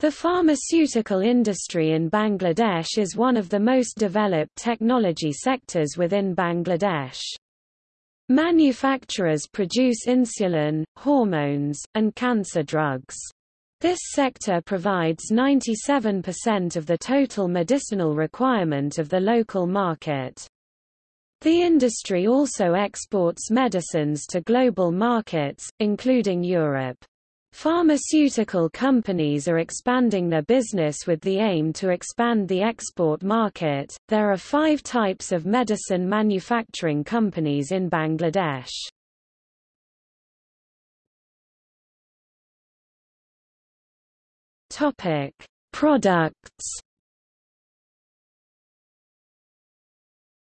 The pharmaceutical industry in Bangladesh is one of the most developed technology sectors within Bangladesh. Manufacturers produce insulin, hormones, and cancer drugs. This sector provides 97% of the total medicinal requirement of the local market. The industry also exports medicines to global markets, including Europe. Pharmaceutical companies are expanding their business with the aim to expand the export market. There are five types of medicine manufacturing companies in Bangladesh. Topic: Products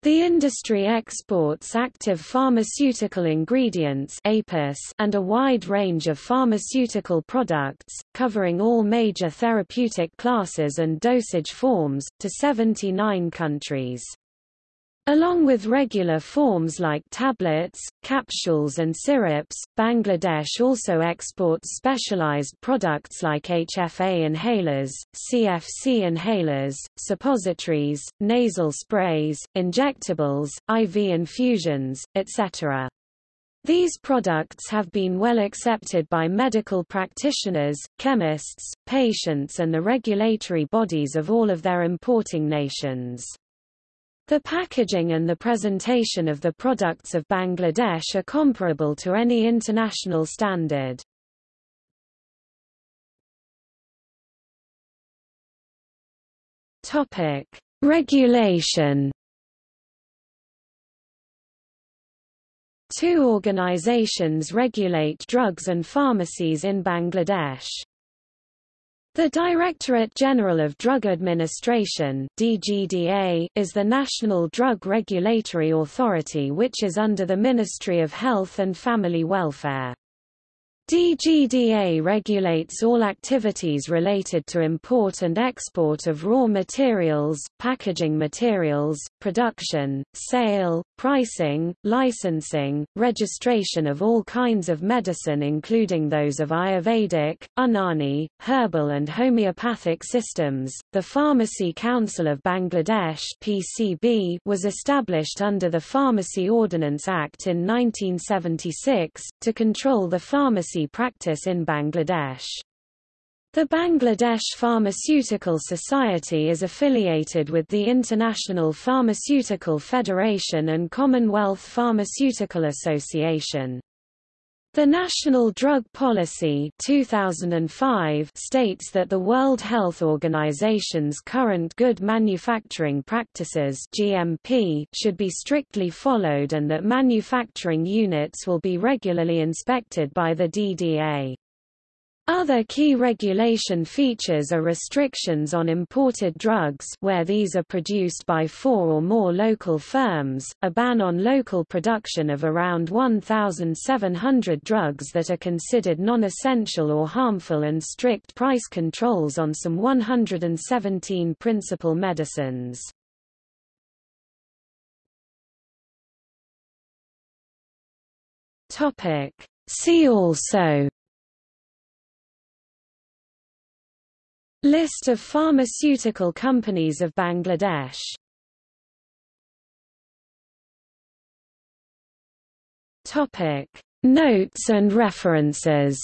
The industry exports active pharmaceutical ingredients and a wide range of pharmaceutical products, covering all major therapeutic classes and dosage forms, to 79 countries. Along with regular forms like tablets, capsules and syrups, Bangladesh also exports specialized products like HFA inhalers, CFC inhalers, suppositories, nasal sprays, injectables, IV infusions, etc. These products have been well accepted by medical practitioners, chemists, patients and the regulatory bodies of all of their importing nations. The packaging and the presentation of the products of Bangladesh are comparable to any international standard. Topic: Regulation. Two organizations regulate drugs and pharmacies in Bangladesh. The Directorate General of Drug Administration DGDA, is the national drug regulatory authority which is under the Ministry of Health and Family Welfare. DGDA regulates all activities related to import and export of raw materials, packaging materials, production, sale, pricing, licensing, registration of all kinds of medicine including those of Ayurvedic, Unani, herbal and homeopathic systems. The Pharmacy Council of Bangladesh (PCB) was established under the Pharmacy Ordinance Act in 1976 to control the pharmacy practice in Bangladesh. The Bangladesh Pharmaceutical Society is affiliated with the International Pharmaceutical Federation and Commonwealth Pharmaceutical Association. The National Drug Policy 2005 states that the World Health Organization's current good manufacturing practices GMP should be strictly followed and that manufacturing units will be regularly inspected by the DDA. Other key regulation features are restrictions on imported drugs where these are produced by four or more local firms, a ban on local production of around 1,700 drugs that are considered non-essential or harmful and strict price controls on some 117 principal medicines. See also List of pharmaceutical companies of Bangladesh. Topic. Notes and references